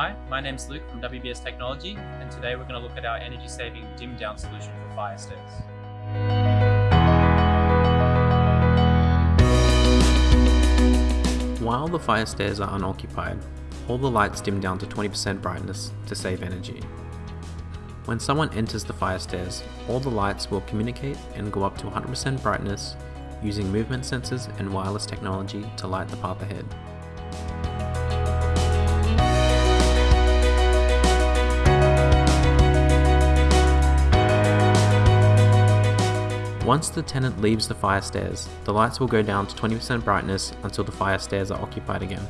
Hi, my name's Luke from WBS Technology, and today we're going to look at our energy-saving dim down solution for fire stairs. While the fire stairs are unoccupied, all the lights dim down to 20% brightness to save energy. When someone enters the fire stairs, all the lights will communicate and go up to 100% brightness using movement sensors and wireless technology to light the path ahead. Once the tenant leaves the fire stairs, the lights will go down to 20% brightness until the fire stairs are occupied again.